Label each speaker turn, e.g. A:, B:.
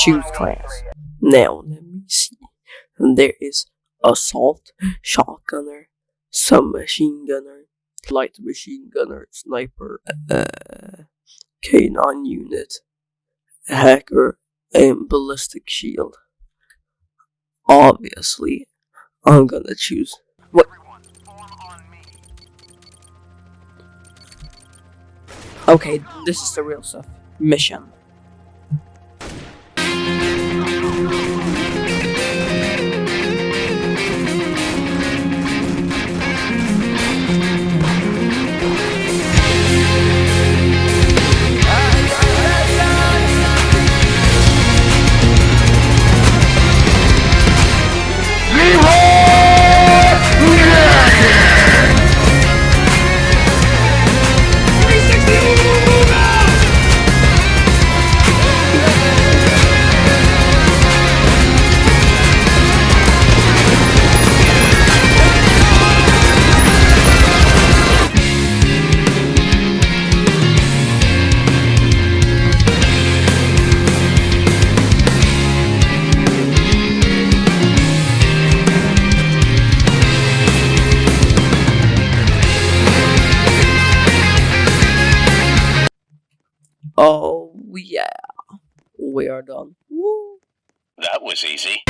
A: Choose class. Now let me see. There is assault, shotgunner, submachine gunner, light machine gunner, sniper, uh, K9 unit, hacker, and ballistic shield. Obviously, I'm gonna choose what. Okay, this is the real stuff. Mission. Oh yeah, we are done. Woo.
B: That was easy.